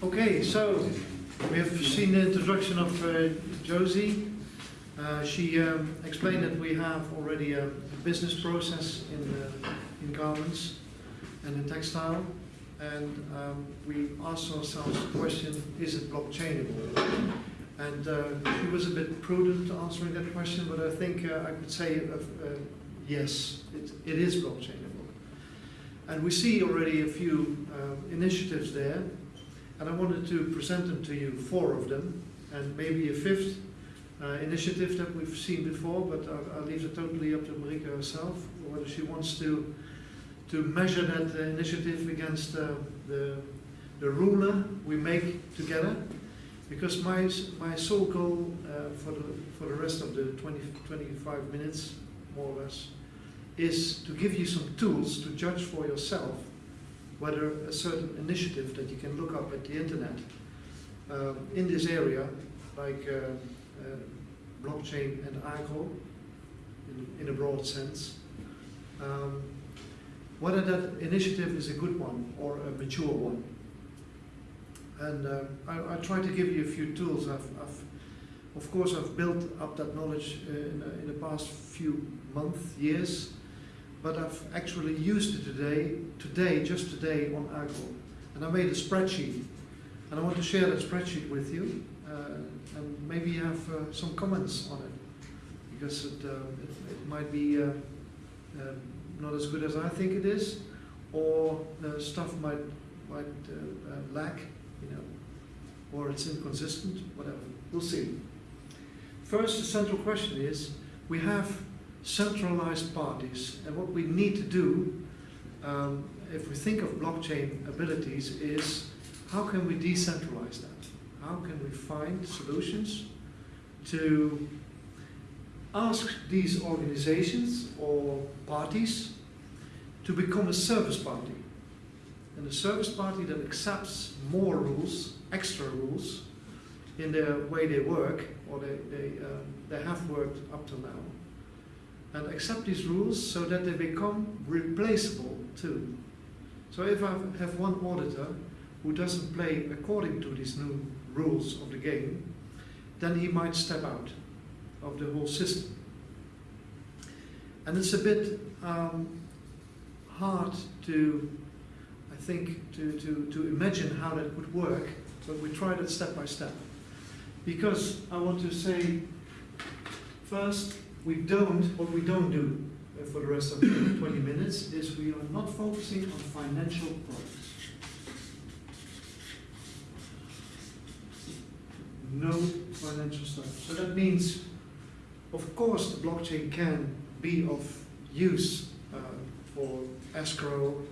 Okay, so we have seen the introduction of uh, Josie. Uh, She um, explained that we have already a business process in, uh, in garments and in textile. And um, we asked ourselves the question, is it blockchainable? And uh, she was a bit prudent answering that question, but I think uh, I could say uh, yes, it, it is blockchainable. And we see already a few initiatives there, and I wanted to present them to you, four of them, and maybe a fifth uh, initiative that we've seen before, but I'll, I'll leave it totally up to Marika herself, whether she wants to to measure that uh, initiative against uh, the the ruler we make together. Because my my sole goal uh, for the for the rest of the 20, 25 minutes, more or less, is to give you some tools to judge for yourself whether a certain initiative that you can look up at the internet um, in this area, like uh, uh, blockchain and agro, in, in a broad sense, um, whether that initiative is a good one or a mature one. And uh, I, I try to give you a few tools. I've, I've, of course, I've built up that knowledge uh, in, in the past few months, years, but I've actually used it today, today, just today on Agro. And I made a spreadsheet, and I want to share that spreadsheet with you, uh, and maybe have uh, some comments on it, because it, uh, it, it might be uh, uh, not as good as I think it is, or the stuff might might uh, lack, you know, or it's inconsistent, whatever. We'll see. First, the central question is: we have centralized parties, and what we need to do, um, if we think of blockchain abilities, is how can we decentralize that? How can we find solutions to ask these organizations or parties to become a service party? And a service party that accepts more rules, extra rules, in the way they work, or they, they, uh, they have worked up till now, and accept these rules so that they become replaceable too. So if I have one auditor who doesn't play according to these new rules of the game, then he might step out of the whole system. And it's a bit um, hard to, I think, to, to, to imagine how that would work, but we tried it step by step. Because I want to say, first, we don't, what we don't do for the rest of the 20 minutes is we are not focusing on financial products. No financial stuff. So that means, of course, the blockchain can be of use uh, for escrow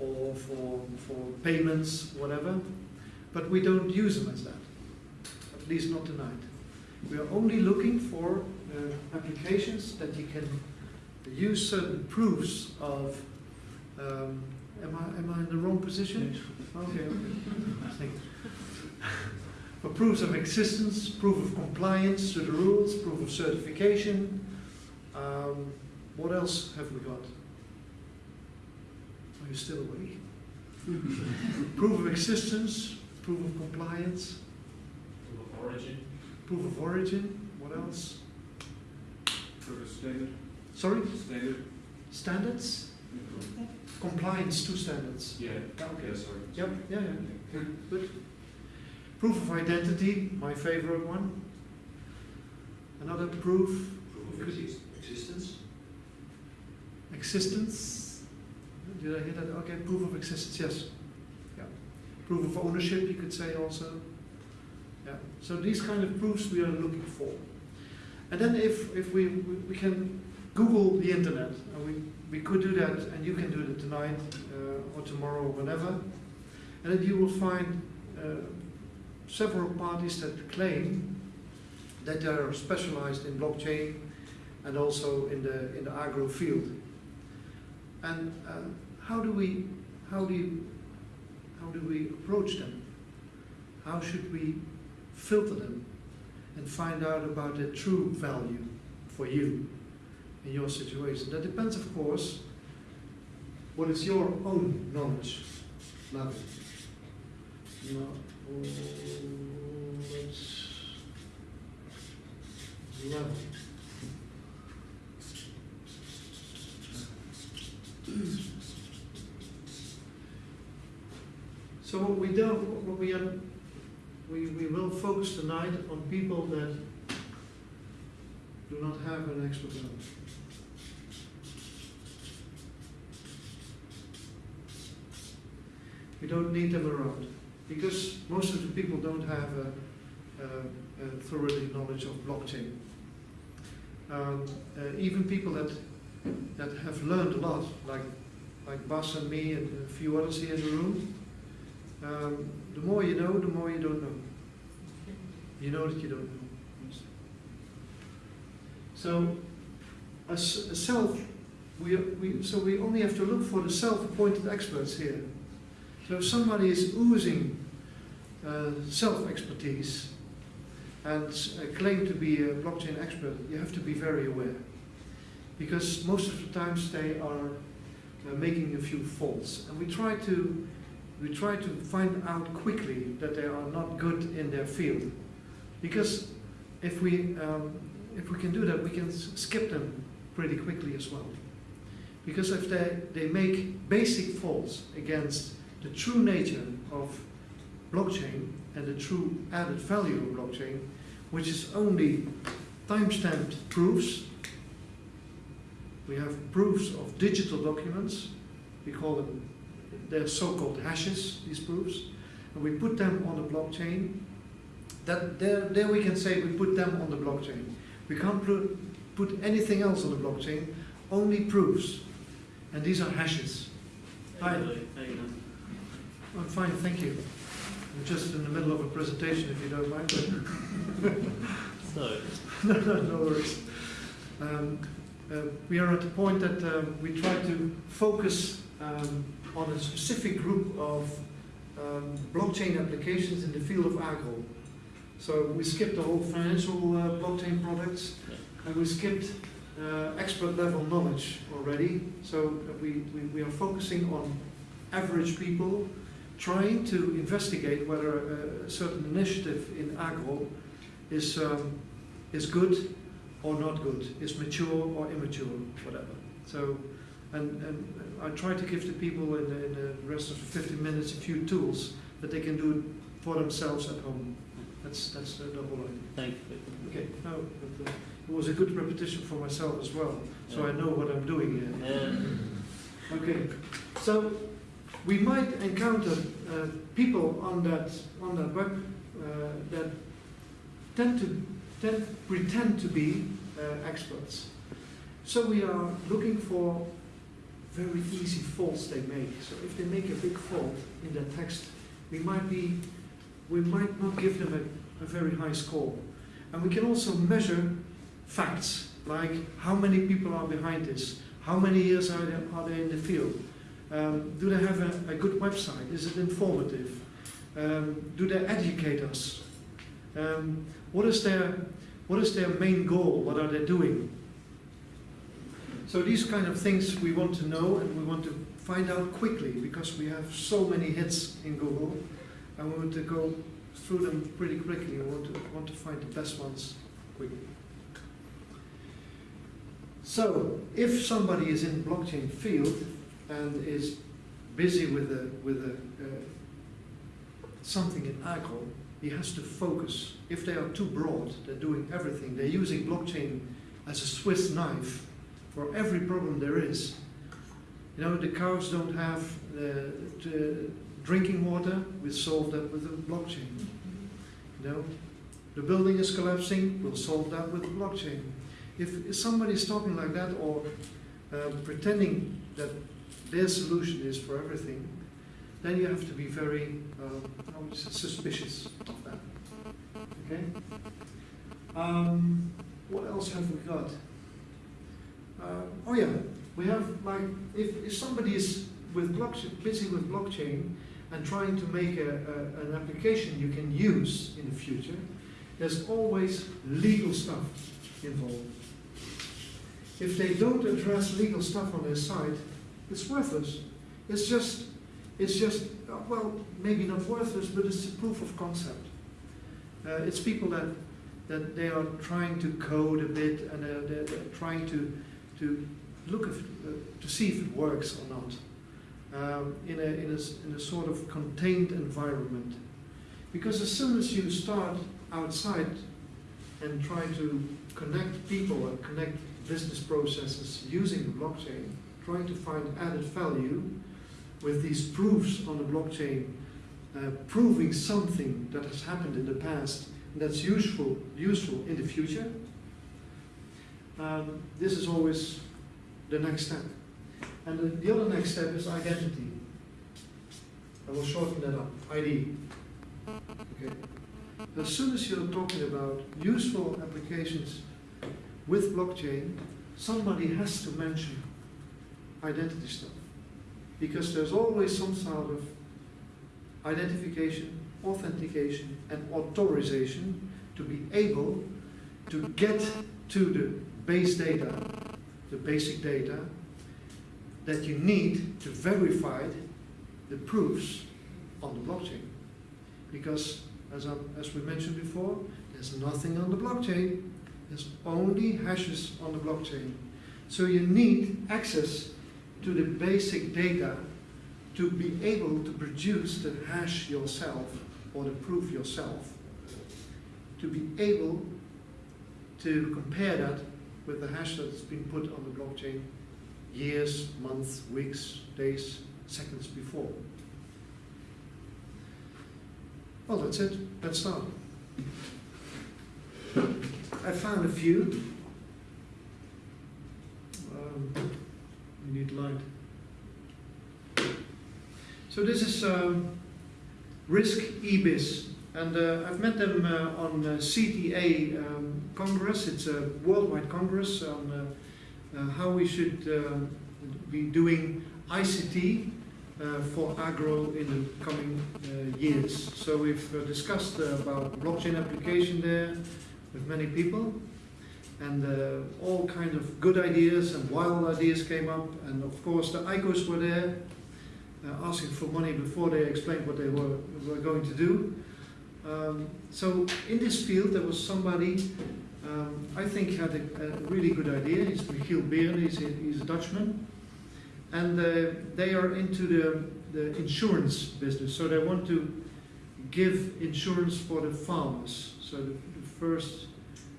or for, for payments, whatever, but we don't use them as that, at least not tonight. We are only looking for uh, applications that you can use certain proofs of. Um, am I am I in the wrong position? Okay, okay. Thank you. For proofs of existence, proof of compliance to the rules, proof of certification. Um, what else have we got? Are you still awake? proof of existence, proof of compliance, Proof of origin. proof of origin. What else? Of standard. Sorry, Standard. standards, compliance to standards. Yeah. Yeah, okay. Yeah, sorry. Yep, yeah, yeah. Good. Proof of identity, my favorite one. Another proof, Proof of exist- existence. existence. Did I hear that? Okay, proof of existence, yes. Yeah. Proof of ownership, you could say also. Yeah. So these kind of proofs we are looking for. And then if, if we, we, can Google the internet, and we, we could do that, and you can do it tonight uh, or tomorrow or whenever, and then you will find uh, several parties that claim that they are specialized in blockchain and also in the in the agro field. And uh, how do we how do you, how do we approach them? How should we filter them and find out about their true value for you in your situation? That depends, of course, what is your own knowledge level. level. So what we don't, what we are, we, we will focus tonight on people that do not have an expert level. We don't need them around, because most of the people don't have a, a, a thoroughly knowledge of blockchain. Um, uh, even people that, that have learned a lot, like, like Bas and me and a few others here in the room, um, the more you know, the more you don't know. You know that you don't know. So, as a self, we, we, so we only have to look for the self-appointed experts here. So if somebody is oozing uh, self-expertise and uh, claim to be a blockchain expert, you have to be very aware. Because most of the times they are uh, making a few faults. And we try to we try to find out quickly that they are not good in their field. Because if we, um, if we can do that, we can skip them pretty quickly as well. Because if they, they make basic faults against the true nature of blockchain and the true added value of blockchain, which is only timestamped proofs, we have proofs of digital documents, we call them they're so-called hashes, these proofs, and we put them on the blockchain. That there, there we can say we put them on the blockchain. We can't put, put anything else on the blockchain, only proofs, and these are hashes. Hi. How you doing? How you doing? I'm fine, thank you. I'm just in the middle of a presentation, if you don't mind. So, no, no, no worries. Um, uh, we are at the point that um, we try to focus um, on a specific group of um, blockchain applications in the field of agro. So we skipped the whole financial uh, blockchain products, and we skipped uh, expert level knowledge already. So we, we, we are focusing on average people trying to investigate whether a, a certain initiative in agro is, um, is good or not good, is mature or immature, whatever. So, and, and I try to give the people in the, in the rest of the 50 minutes a few tools that they can do it for themselves at home. That's, that's the, the whole idea. thank you. Okay, no, but, uh, it was a good repetition for myself as well, so I know what I'm doing here. Uh, Okay, so we might encounter uh, people on that on that web uh, that tend to tend, pretend to be uh, experts. So we are looking for very easy faults they make. So if they make a big fault in their text, we might be we might not give them a, a very high score. And we can also measure facts like how many people are behind this, how many years are they, are they in the field, um, do they have a, a good website, is it informative, um, do they educate us, um, what is their what is their main goal, what are they doing. So these kind of things we want to know and we want to find out quickly because we have so many hits in Google and we want to go through them pretty quickly. We want to, want to find the best ones quickly. So, if somebody is in blockchain field and is busy with a, with a, uh, something in agro, he has to focus. If they are too broad, they're doing everything. They're using blockchain as a Swiss knife for every problem there is. You know, the cows don't have uh, drinking water. We solve that with the blockchain. You know, the building is collapsing. We'll solve that with the blockchain. If, somebody is talking like that or uh, pretending that their solution is for everything, then you have to be very uh, suspicious of that. Okay. Um, what else have we got? Uh, oh yeah, we have like if, if somebody is with blockchain, busy with blockchain and trying to make a, a, an application you can use in the future, there's always legal stuff involved. If they don't address legal stuff on their site, it's worthless. It's just, it's just uh, well, maybe not worthless, but it's a proof of concept. Uh, it's people that, that they are trying to code a bit and uh, they're, they're trying to, to look if, uh, to see if it works or not um, in, a, in, a, in a sort of contained environment. Because as soon as you start outside and try to connect people and connect business processes using the blockchain, trying to find added value with these proofs on the blockchain, uh, proving something that has happened in the past that's useful, useful in the future, um, this is always the next step. And the, the other next step is identity. I will shorten that up, ID. Okay. As soon as you're talking about useful applications with blockchain, somebody has to mention identity stuff. Because there's always some sort of identification, authentication, and authorization to be able to get to the base data, the basic data, that you need to verify the proofs on the blockchain. Because, as, I, as we mentioned before, there's nothing on the blockchain, there's only hashes on the blockchain. So you need access to the basic data to be able to produce the hash yourself or the proof yourself. To be able to compare that with the hash that's been put on the blockchain years, months, weeks, days, seconds before. Well, that's it. Let's start. I found a few. Um, we need light. So this is um, Risk EBIS, and uh, I've met them uh, on uh, CTA um, Congress. It's a worldwide congress on uh, uh, how we should um, be doing ICT uh, for agro in the coming uh, years. So we've uh, discussed uh, about blockchain application there with many people, and uh, all kind of good ideas and wild ideas came up, and of course the ICOs were there, uh, asking for money before they explained what they were, were going to do. Um, so in this field there was somebody um, I think had a, a really good idea. He's Michiel Beeren, he's a, he's a Dutchman. And uh, they are into the, the insurance business. So they want to give insurance for the farmers. So the, the first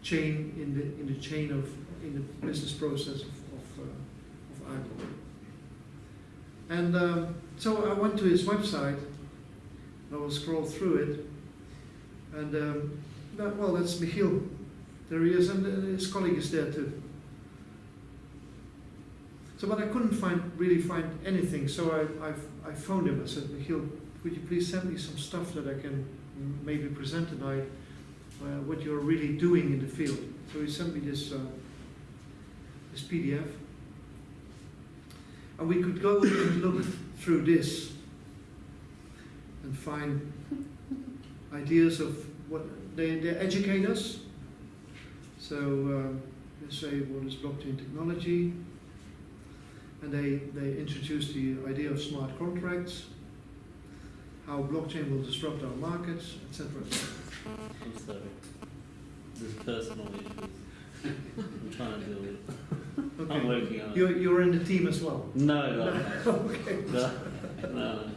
chain in the, in the chain of, in the business process of, of, uh, of agro. And um, so I went to his website. I will scroll through it. And um, that, well, that's Michiel. There he is, and uh, his colleague is there too. So, but I couldn't find really find anything. So I, I, I phoned him. I said, Michiel, could you please send me some stuff that I can maybe present tonight, uh, what you're really doing in the field. So he sent me this, uh, this PDF. And we could go and look through this and find ideas of what they, they educate us. So um, they say what is blockchain technology, and they, they introduce the idea of smart contracts, how blockchain will disrupt our markets, etc. I'm sorry. There's personal issues. I'm trying to deal with. I'm working on it. You're, you're in the team as well. No, no, no. okay. no, no.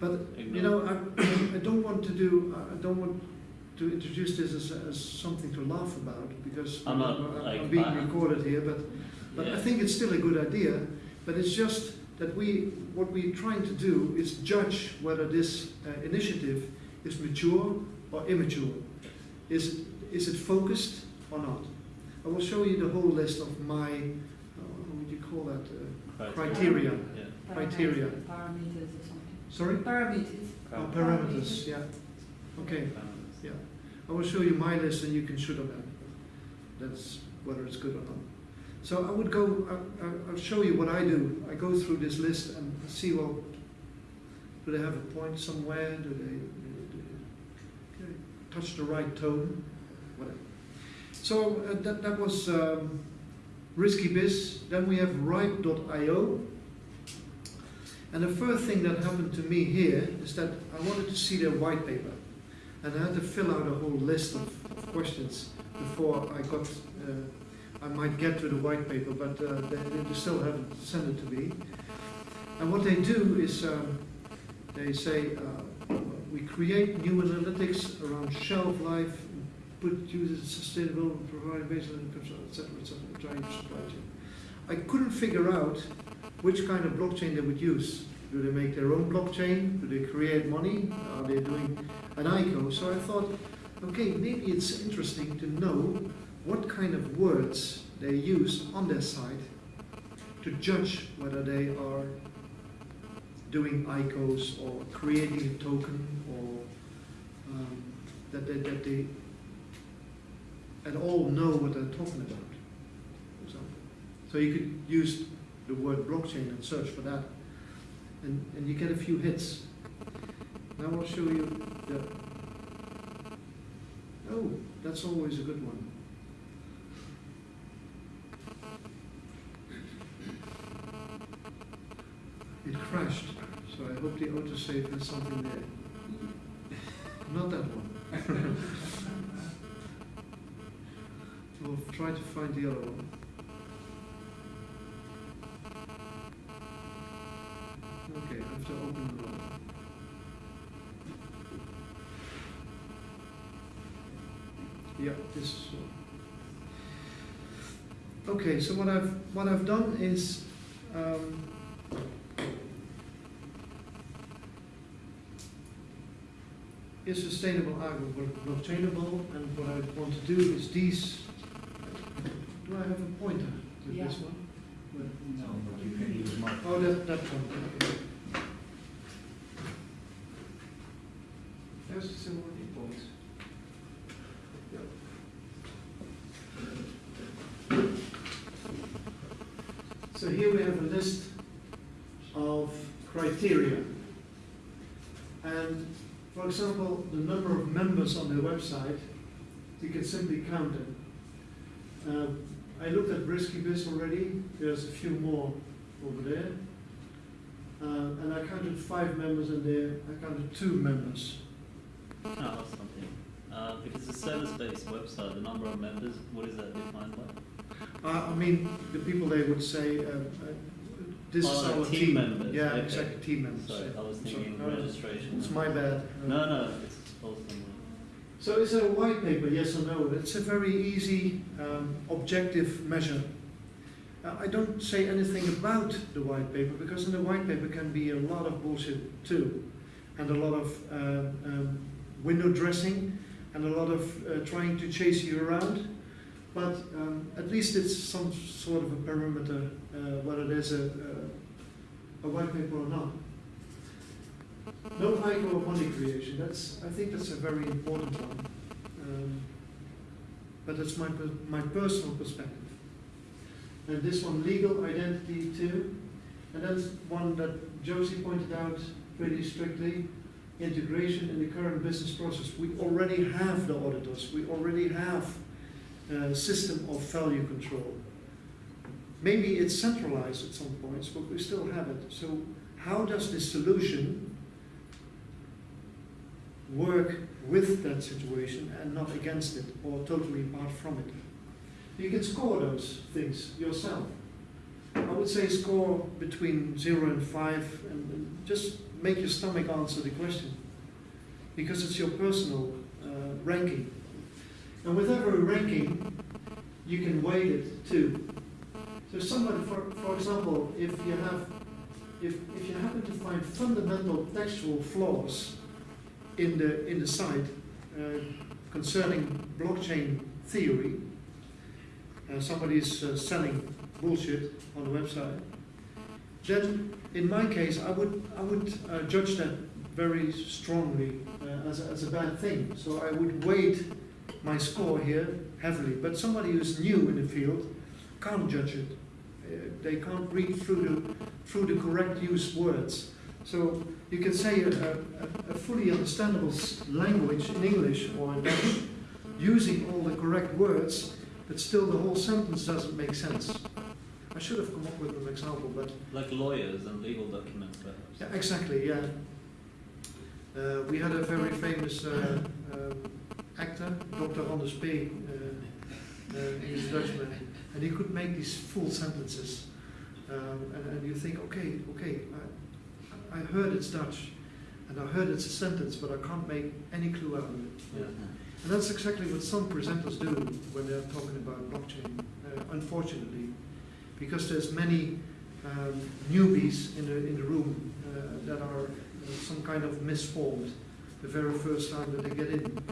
But you know, I, I don't want to do. I don't want to introduce this as, as something to laugh about because I'm not, I'm like, being I- recorded here. But but I think it's still a good idea. But it's just that we what we're trying to do is judge whether this uh, initiative is mature or immature. Is it, is it focused or not? I will show you the whole list of my uh, how would you call that uh, criteria. Yeah. Criteria. Parameters or something. Sorry. Parameters. Oh, parameters. Yeah. Okay. Yeah, I will show you my list and you can shoot on that. That's whether it's good or not. So I would go, I, I- I'll show you what I do. I go through this list and see, well, do they have a point somewhere? Do they, do they, do they touch the right tone? Whatever. So uh, that, that was um, Risky Biz. Then we have Ripe.io. And the first thing that happened to me here is that I wanted to see their white paper. And I had to fill out a whole list of, questions before I got, uh, I might get to the white paper, but uh, they, they still haven't sent it to me. And what they do is um, they say, uh, we create new analytics around shelf life, put users in sustainable, provide baseline income, et cetera, et cetera, trying supply chain. I couldn't figure out which kind of blockchain they would use. Do they make their own blockchain? Do they create money? Are they doing an ICO? So I thought, okay, maybe it's interesting to know what kind of words they use on their site to judge whether they are doing ICOs or creating a token or um, that, they, that they at all know what they're talking about. for example. So you could use the word blockchain and search for that, and, and you get a few hits. Now I'll show you the. Oh, that's always a good one. It crashed, so I hope the autosave has something there. Not that one. We'll try to find the other one. Okay, I have to open the one. Yeah, this is one. Okay, so what I've what I've done is um, is sustainable agro blockchainable, and what I want to do is these. Do I have a pointer with Yeah. this one? No, but you can use my. Oh, that, that one, okay. There's the symbol points. So here we have a list of criteria. And for example, the number of members on their website, you can simply count them. Um, I looked at Brisky Biz already, there's a few more over there. Uh, and I counted five members in there, I counted two members. Can I ask something? Uh, if it's a service-based website, the number of members, what is that defined by? Uh, I mean, the people they would say, uh, uh, this is our team members, Yeah, okay. exactly, team members. Sorry. I was thinking no, registration. It's my bad. No, no, it's. So is it a white paper, yes or no? It's a very easy, um, objective measure. Uh, I don't say anything about the white paper because in the white paper can be a lot of bullshit too, and a lot of um, um, window dressing, and a lot of uh, trying to chase you around. But um, at least it's some sort of a perimeter, uh, whether there's a, a, a white paper or not. No micro money creation. That's I think that's a very important one. Um, but that's my my personal perspective. And this one, legal identity too, and that's one that Josie pointed out pretty strictly. Integration in the current business process. We already have the auditors. We already have a system of value control. Maybe it's centralized at some points, but we still have it. So how does this solution work with that situation and not against it or totally apart from it. You can score those things yourself. I would say score between zero and five and, and just make your stomach answer the question because it's your personal uh, ranking. And with every ranking, you can weight it too. So somebody, for, for example, if you have, if, if you happen to find fundamental textual flaws in the in the site uh, concerning blockchain theory. Uh, somebody is uh, selling bullshit on the website. Then, in my case, I would I would uh, judge that very strongly uh, as, a, as a bad thing. So I would weight my score here heavily. But somebody who's new in the field can't judge it. Uh, they can't read through the through the correct used words. So you can say a, a, a fully understandable language in English or in Dutch using all the correct words, but still the whole sentence doesn't make sense. I should have come up with an example, but Like lawyers and legal documents, perhaps. yeah, exactly, yeah. Uh, we had a very famous uh, um, actor, Doctorandus P. Uh, he's a Dutchman, and he could make these full sentences. Um, and, and you think, okay, okay, I, I heard it's Dutch, and I heard it's a sentence, but I can't make any clue out of it. Yeah. And that's exactly what some presenters do when they're talking about blockchain, uh, unfortunately, because there's many um, newbies in the, in the room uh, that are uh, some kind of misformed the very first time that they get in.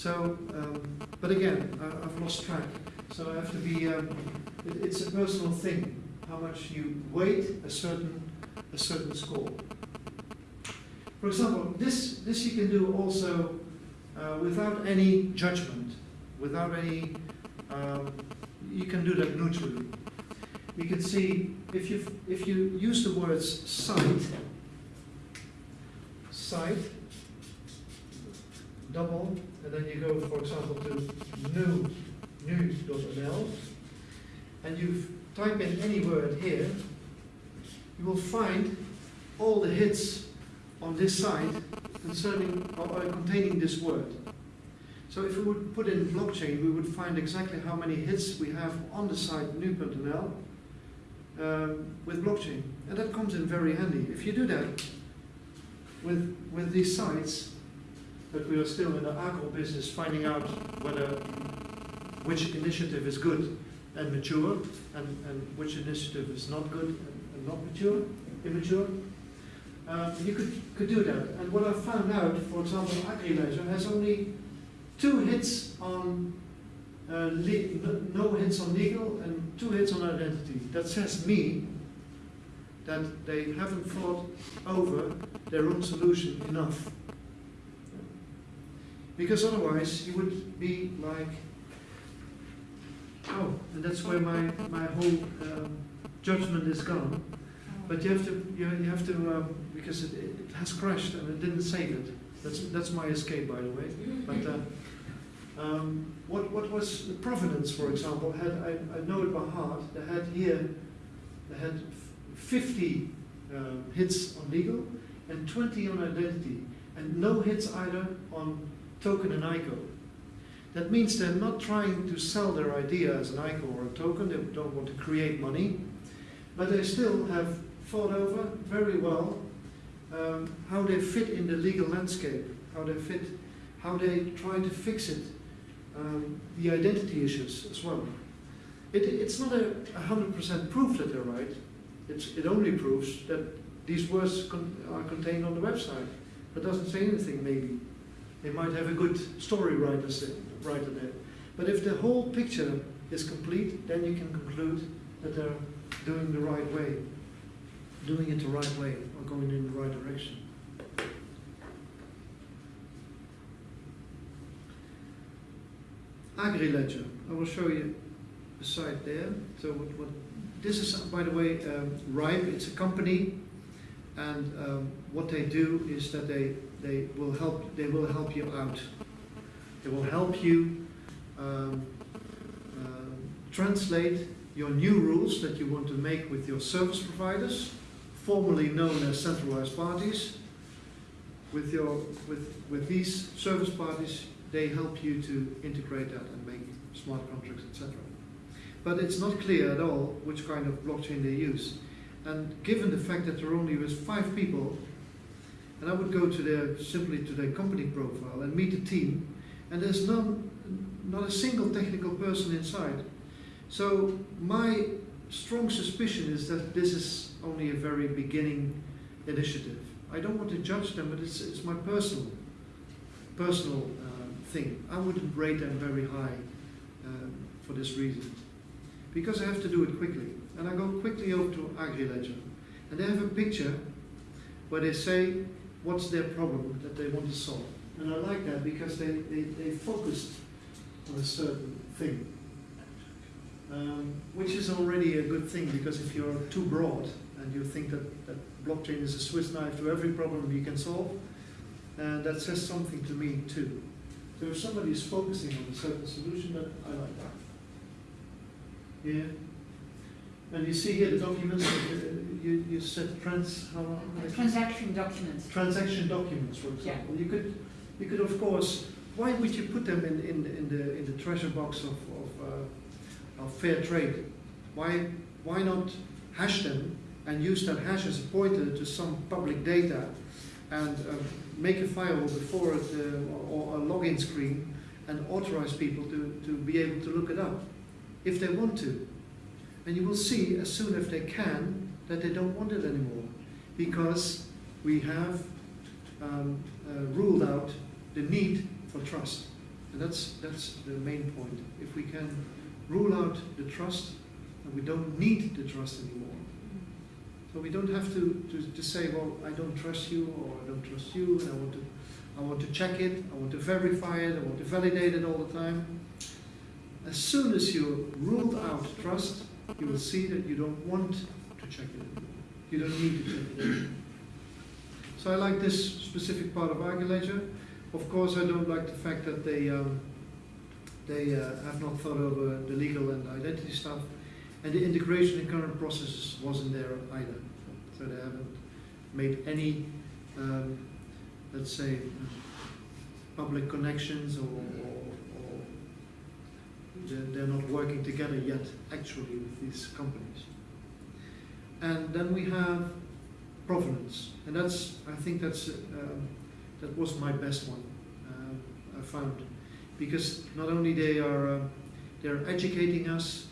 So, um, but again, I, I've lost track. So I have to be, um, it, it's a personal thing, how much you weight a certain, a certain score. For example, this, this you can do also uh, without any judgment, without any, um, you can do that neutrally. You can see if you if you use the words site, site, double, and then you go, for example, to new, and you type in any word here, you will find all the hits on this site concerning or, or containing this word. So if we would put in blockchain, we would find exactly how many hits we have on the site nu.nl um, with blockchain, and that comes in very handy. If you do that with with these sites, that we are still in the agro business, finding out whether which initiative is good and mature, and, and which initiative is not good and, and not mature, immature. Uh, you could, could do that. And what I found out, for example, AgriLedger has only two hits on uh, no hits on legal and two hits on identity. That says me that they haven't thought over their own solution enough. Because otherwise you would be like, oh, and that's where my, my whole um, judgment is gone. But you have to, you, you have to, um, because it, it has crashed and it didn't save it. That's, that's my escape, by the way. But uh, um, what, what was the Provenance, for example, had, I, I know it by heart, they had here, they had 50 um, hits on legal and 20 on identity, and no hits either on token and ICO. That means they're not trying to sell their idea as an ICO or a token, they don't want to create money, but they still have thought over very well um, how they fit in the legal landscape, how they fit, how they try to fix it, um, the identity issues as well. It, it's not a a hundred percent proof that they're right. It's, it only proves that these words con- are contained on the website. but doesn't say anything. Maybe they might have a good story writer writer there. But if the whole picture is complete, then you can conclude that they're doing the right way, doing it the right way, or going in the right direction. AgriLedger. I will show you the site there. So what, what this is, by the way, um, Ripe. It's a company, and um, what they do is that they they will help they will help you out. They will help you um, um translate your new rules that you want to make with your service providers, formerly known as centralized parties. With your with with these service parties, they help you to integrate that and make smart contracts, etc. But it's not clear at all which kind of blockchain they use. And given the fact that there only was five people, and I would go to their simply to their company profile and meet the team, and there's none, not a single technical person inside. So my strong suspicion is that this is only a very beginning initiative. I don't want to judge them, but it's, it's my personal personal um, thing. I wouldn't rate them very high um, for this reason. Because I have to do it quickly. And I go quickly over to AgriLedger. And they have a picture where they say what's their problem that they want to solve. And I like that because they, they, they focused on a certain thing. Um, which is already a good thing because if you're too broad and you think that, that blockchain is a Swiss knife to every problem you can solve, and that says something to me too. So if somebody is focusing on a certain solution, that I like that. Yeah. And you see here the documents, uh, you, you said trans, how, Transaction documents. transaction documents, for example. You could, you could of course, why would you put them in, in, in the, in the treasure box of, of, uh, of fair trade? Why, why not hash them and use that hash as a pointer to some public data and uh, make a file before it, uh, or a login screen and authorize people to, to be able to look it up if they want to. And you will see as soon as they can that they don't want it anymore because we have um, uh, ruled out the need for trust. And that's, that's the main point. If we can rule out the trust, and we don't need the trust anymore. So we don't have to, to, to say, well, I don't trust you, or I don't trust you, and I want to, I want to check it, I want to verify it, I want to validate it all the time. As soon as you ruled out trust, you will see that you don't want check it anymore. You don't need to check it anymore. So I like this specific part of AgriLedger. Of course, I don't like the fact that they um, they uh, have not thought over the legal and identity stuff, and the integration in current processes wasn't there either. So they haven't made any, um, let's say, public connections or, or, or they're not working together yet actually with these companies. And then we have provenance, and that's I think that's um, that was my best one um, I found. Because not only they are uh, they're educating us,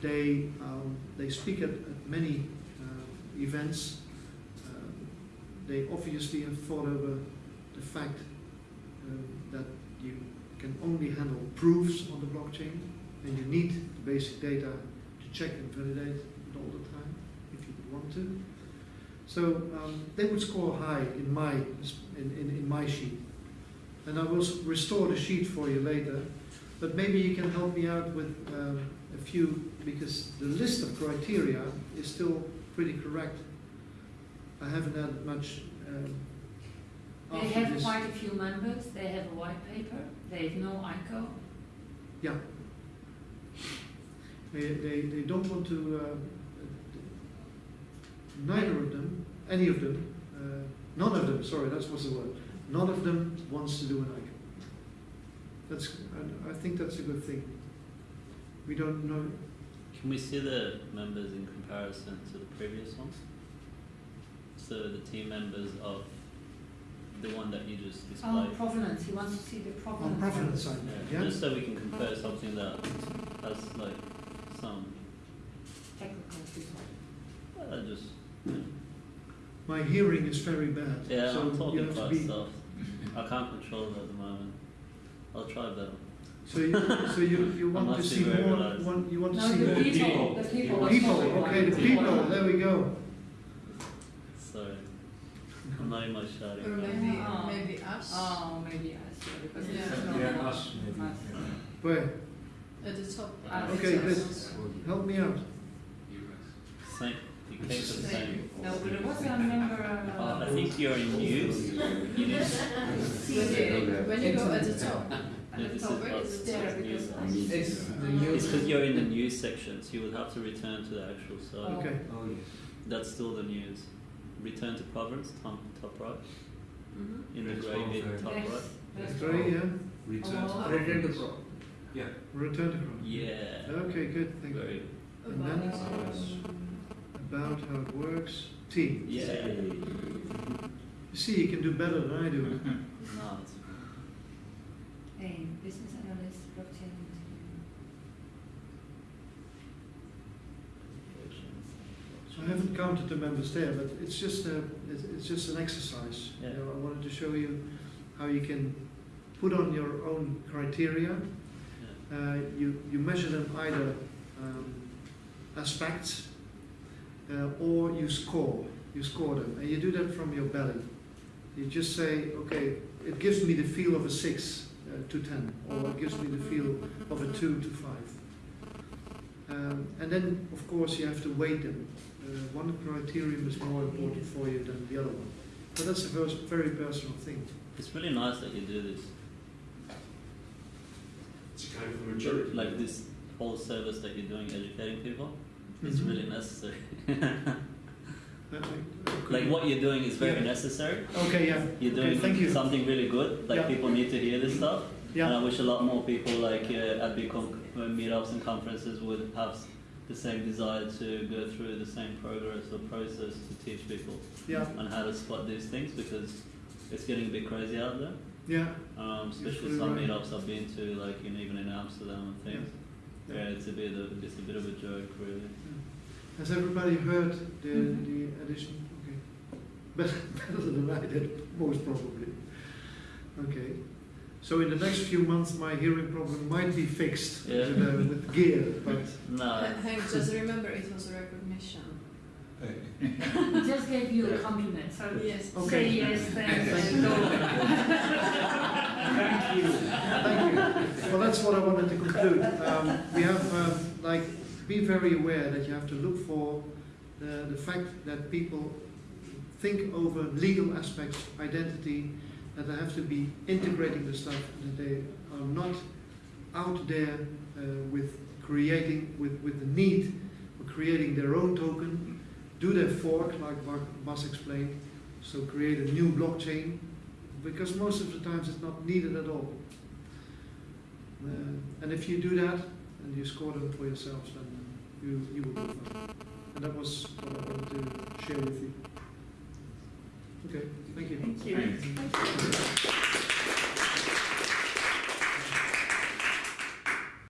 they um, they speak at, at many uh, events. Um, they obviously have thought over the fact um, that you can only handle proofs on the blockchain, and you need the basic data to check and validate it all the time want to. So um, they would score high in my in, in, in my sheet, and I will restore the sheet for you later. But maybe you can help me out with um, a few because the list of criteria is still pretty correct. I haven't had much. Um, They have this- quite a few members, they have a white paper, they have no ICO. Yeah. They, they, they don't want to, uh, neither of them, any of them, uh, none of them, sorry, that's was the word, none of them wants to do an ICO. That's, I, I think that's a good thing. We don't know, Can we see the members in comparison to the previous ones? So the team members of the one that you just Oh, displayed. provenance, he wants to see the provenance. on provenance side, Yeah, yeah? Just so we can compare something that has like some, Technical people. uh, just, you know. My hearing is very bad, yeah, so I'm you talking have to quite be, soft. I can't control it at the moment. I'll try better. so you, so you, you want to see more, want, you want to No, see the more people, the people. was people, probably okay, the people, there we go. Sorry. I'm not in my shouting. Or maybe, Oh. maybe us. Oh, maybe us, yeah, because Yeah. it's not. Yeah, us, maybe. Us. Where, At the top. Okay, It good. help me out. Same, you came to the same. No, but it was a member. Uh, uh, I think you're in news. You need, When you, go at the top, Yeah, at the this top, is where us. is it there? Because News. It's the Oh. because you're in the news section, so you would have to return to the actual site. Okay, Oh, yes. That's still the news. Return to Provenance, top, top right, Mhm. in the grey bit, top right. that's great, yeah, Return Oh. to Return to pro. Yeah. return to Chrome. Yeah. Okay, good, thank you. And then- us. About how it works, team. Yeah. You see, you can do better than I do. no, it's A business analyst, blockchain. I haven't counted the members there, but it's just a, it's, it's just an exercise. You Yeah. know, I wanted to show you how you can put on your own criteria. yeah. Uh, you, you measure them either um, as facts uh, or you score. You score them, and you do that from your belly. You just say, okay, it gives me the feel of a six uh, to ten, or it gives me the feel of a two to five. Um, and then, of course, you have to weight them. Uh, one criterion is more important for you than the other one. But that's a very personal thing. It's really nice that you do this. It's kind of a maturity. Like this whole service that you're doing, educating people. It's Mhm. really necessary. Like what you're doing is very Yeah. necessary. Okay, yeah. You're Okay, doing you. something really good. Like Yeah. people need to hear this stuff. And I wish a lot more people like uh, at big uh, meetups and conferences would have the same desire to go through the same progress or process to teach people yeah, on how to spot these things because it's getting a bit crazy out there. yeah. Um, especially some right. meetups I've been to, like in, even in Amsterdam and things. Yeah. Yeah, it's a bit of it's a bit of a joke, really. Has everybody heard the, Mhm. the addition? Okay. Better, better than I did, most probably. Okay. So in the next few months, my hearing problem might be fixed Yeah. with, uh, with gear, but No, Hank, just remember it was a recognition. We just gave you a compliment, so Yes. Okay. say yes, thanks, Thank and go. Thank you. thank you. Well, that's what I wanted to conclude. Um, we have, um, like, be very aware that you have to look for the, the fact that people think over legal aspects, identity, that they have to be integrating the stuff, that they are not out there uh, with creating, with, with the need for creating their own token, do their fork, like Bas- Bas explained, so create a new blockchain, because most of the times it's not needed at all. Uh, and if you do that, and you score them for yourselves, then you, you will do fine. And that was what I wanted to share with you. Okay, thank you. Thank you. Thanks.